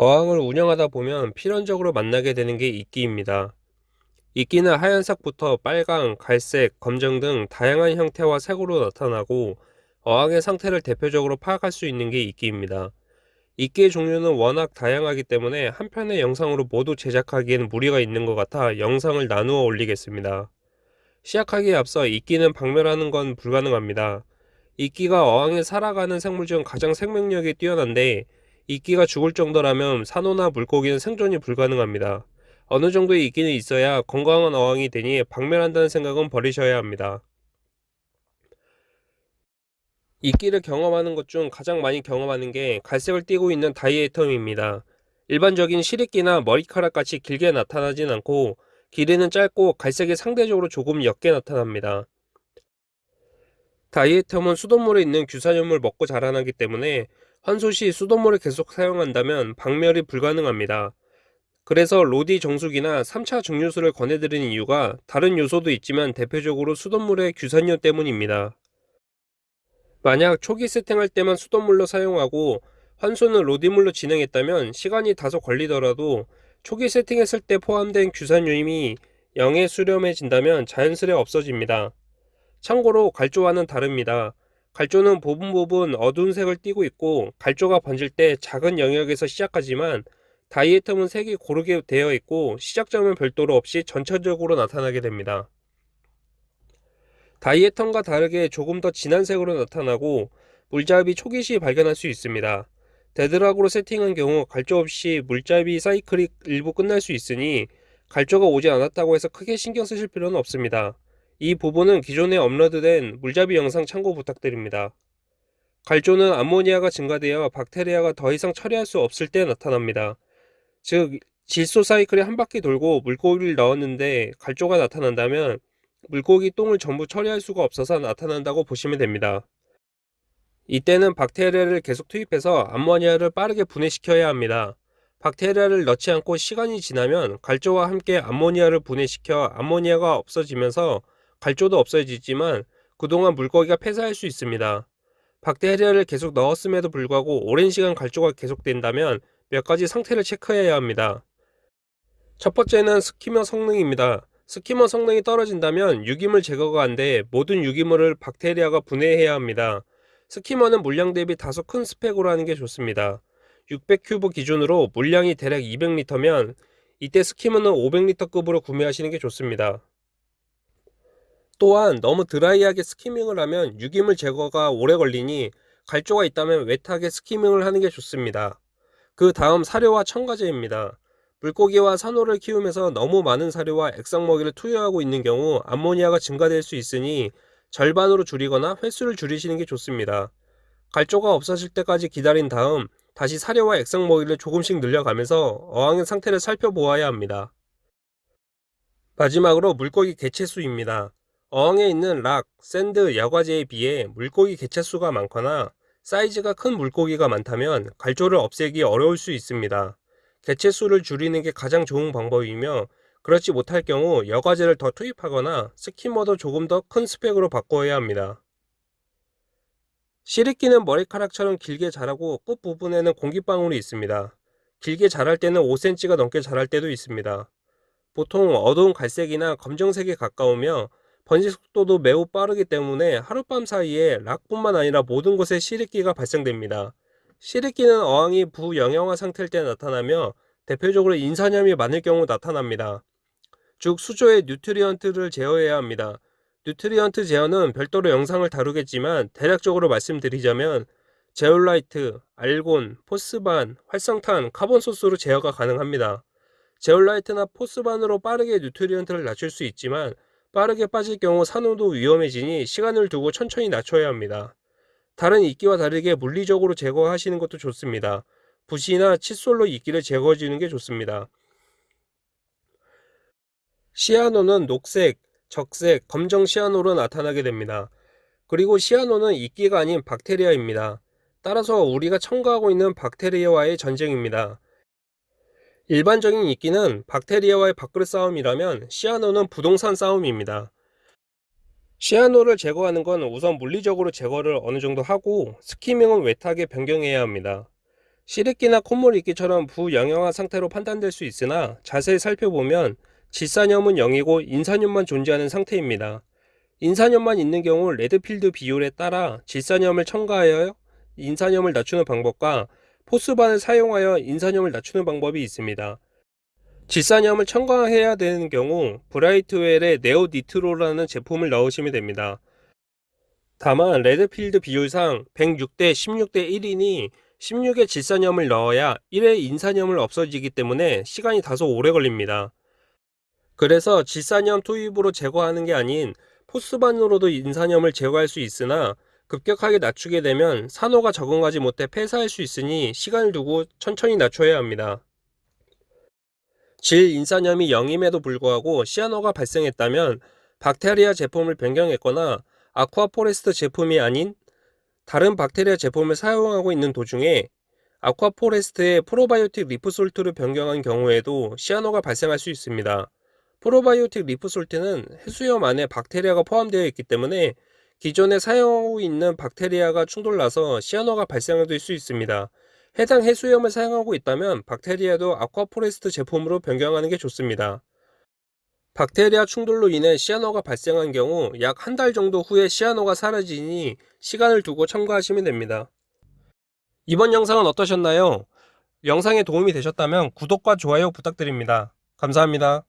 어항을 운영하다 보면 필연적으로 만나게 되는 게 이끼입니다. 이끼는 하얀색부터 빨강, 갈색, 검정 등 다양한 형태와 색으로 나타나고 어항의 상태를 대표적으로 파악할 수 있는 게 이끼입니다. 이끼의 종류는 워낙 다양하기 때문에 한 편의 영상으로 모두 제작하기에는 무리가 있는 것 같아 영상을 나누어 올리겠습니다. 시작하기에 앞서 이끼는 박멸하는 건 불가능합니다. 이끼가 어항에 살아가는 생물 중 가장 생명력이 뛰어난데 이끼가 죽을 정도라면 산호나 물고기는 생존이 불가능합니다. 어느 정도의 이끼는 있어야 건강한 어항이 되니 박멸한다는 생각은 버리셔야 합니다. 이끼를 경험하는 것 중 가장 많이 경험하는 게 갈색을 띠고 있는 다이에텀입니다. 일반적인 시리끼나 머리카락같이 길게 나타나진 않고 길이는 짧고 갈색이 상대적으로 조금 옅게 나타납니다. 다이에텀은 수돗물에 있는 규산염을 먹고 자라나기 때문에 환소 시 수돗물을 계속 사용한다면 박멸이 불가능합니다. 그래서 로디 정수기나 3차 증류수를 권해드리는 이유가 다른 요소도 있지만 대표적으로 수돗물의 규산염 때문입니다. 만약 초기 세팅할 때만 수돗물로 사용하고 환소는 로디물로 진행했다면 시간이 다소 걸리더라도 초기 세팅했을 때 포함된 규산염이 0에 수렴해진다면 자연스레 없어집니다. 참고로 갈조와는 다릅니다. 갈조는 부분 어두운 색을 띠고 있고 갈조가 번질 때 작은 영역에서 시작하지만 diatom은 색이 고르게 되어 있고 시작점은 별도로 없이 전체적으로 나타나게 됩니다. diatom과 다르게 조금 더 진한 색으로 나타나고 물잡이 초기 시 발견할 수 있습니다. dead rock으로 세팅한 경우 갈조 없이 물잡이 사이클이 일부 끝날 수 있으니 갈조가 오지 않았다고 해서 크게 신경 쓰실 필요는 없습니다. 이 부분은 기존에 업로드된 물잡이 영상 참고 부탁드립니다. 갈조는 암모니아가 증가되어 박테리아가 더 이상 처리할 수 없을 때 나타납니다. 즉 질소 사이클이 한 바퀴 돌고 물고기를 넣었는데 갈조가 나타난다면 물고기 똥을 전부 처리할 수가 없어서 나타난다고 보시면 됩니다. 이때는 박테리아를 계속 투입해서 암모니아를 빠르게 분해시켜야 합니다. 박테리아를 넣지 않고 시간이 지나면 갈조와 함께 암모니아를 분해시켜 암모니아가 없어지면서 갈조도 없어지지만 그동안 물고기가 폐사할 수 있습니다. 박테리아를 계속 넣었음에도 불구하고 오랜 시간 갈조가 계속된다면 몇 가지 상태를 체크해야 합니다. 첫 번째는 skimmer 성능입니다. skimmer 성능이 떨어진다면 유기물 제거가 안 돼 모든 유기물을 박테리아가 분해해야 합니다. skimmer는 물량 대비 다소 큰 스펙으로 하는 게 좋습니다. 600큐브 기준으로 물량이 대략 200리터면 이때 skimmer는 500리터급으로 구매하시는 게 좋습니다. 또한 너무 dry하게 skimming을 하면 유기물 제거가 오래 걸리니 갈조가 있다면 wet하게 skimming을 하는 게 좋습니다. 그 다음 사료와 첨가제입니다. 물고기와 산호를 키우면서 너무 많은 사료와 액상 먹이를 투여하고 있는 경우 암모니아가 증가될 수 있으니 절반으로 줄이거나 횟수를 줄이시는 게 좋습니다. 갈조가 없어질 때까지 기다린 다음 다시 사료와 액상 먹이를 조금씩 늘려가면서 어항의 상태를 살펴보아야 합니다. 마지막으로 물고기 개체수입니다. 어항에 있는 rock, sand, 여과재에 비해 물고기 개체수가 많거나 사이즈가 큰 물고기가 많다면 갈조를 없애기 어려울 수 있습니다. 개체수를 줄이는 게 가장 좋은 방법이며 그렇지 못할 경우 여과제를 더 투입하거나 스키머도 조금 더 큰 스펙으로 바꿔야 합니다. 시리끼는 머리카락처럼 길게 자라고 끝 부분에는 공기방울이 있습니다. 길게 자랄 때는 5cm가 넘게 자랄 때도 있습니다. 보통 어두운 갈색이나 검정색에 가까우며 번식 속도도 매우 빠르기 때문에 하룻밤 사이에 락뿐만 아니라 모든 곳에 시리끼가 발생됩니다. 시리끼는 어항이 부영양화 상태일 때 나타나며 대표적으로 인산염이 많을 경우 나타납니다. 즉 수조의 nutrient를 제어해야 합니다. nutrient 제어는 별도로 영상을 다루겠지만 대략적으로 말씀드리자면 제올라이트, 알곤, PhosBan, 활성탄, carbon source로 제어가 가능합니다. 제올라이트나 PhosBan으로 빠르게 nutrient를 낮출 수 있지만 빠르게 빠질 경우 산호도 위험해지니 시간을 두고 천천히 낮춰야 합니다. 다른 이끼와 다르게 물리적으로 제거하시는 것도 좋습니다. 붓이나 칫솔로 이끼를 제거해주는 게 좋습니다. 시아노는 녹색, 적색, 검정 시아노로 나타나게 됩니다. 그리고 시아노는 이끼가 아닌 박테리아입니다. 따라서 우리가 첨가하고 있는 박테리아와의 전쟁입니다. 일반적인 이끼는 박테리아와의 밥그릇 싸움이라면 시아노는 부동산 싸움입니다. 시아노를 제거하는 건 우선 물리적으로 제거를 어느 정도 하고 스키밍은 웨트하게 변경해야 합니다. 실이끼나 콧물이끼처럼 부영양한 상태로 판단될 수 있으나 자세히 살펴보면 질산염은 0이고 인산염만 존재하는 상태입니다. 인산염만 있는 경우 Redfield 비율에 따라 질산염을 첨가하여 인산염을 낮추는 방법과 PhosBan을 사용하여 인산염을 낮추는 방법이 있습니다. 질산염을 첨가해야 되는 경우 Brightwell의 NeoNitro라는 제품을 넣으시면 됩니다. 다만 Redfield 비율상 106대 16대 1이니 16의 질산염을 넣어야 1의 인산염을 없어지기 때문에 시간이 다소 오래 걸립니다. 그래서 질산염 투입으로 제거하는 게 아닌 PhosBan으로도 인산염을 제거할 수 있으나 급격하게 낮추게 되면 산호가 적응하지 못해 폐사할 수 있으니 시간을 두고 천천히 낮춰야 합니다. 질 인산염이 0임에도 불구하고 cyano가 발생했다면 박테리아 제품을 변경했거나 Aquaforest 제품이 아닌 다른 박테리아 제품을 사용하고 있는 도중에 Aquaforest의 Probiotic Reef Salt를 변경한 경우에도 cyano가 발생할 수 있습니다. Probiotic Reef Salt는 해수염 안에 박테리아가 포함되어 있기 때문에 기존에 사용하고 있는 박테리아가 충돌나서 cyano가 발생될 수 있습니다. 해당 해수염을 사용하고 있다면 박테리아도 Aquaforest 제품으로 변경하는 게 좋습니다. 박테리아 충돌로 인해 시아노가 발생한 경우 약 한 달 정도 후에 시아노가 사라지니 시간을 두고 첨가하시면 됩니다. 이번 영상은 어떠셨나요? 영상에 도움이 되셨다면 구독과 좋아요 부탁드립니다. 감사합니다.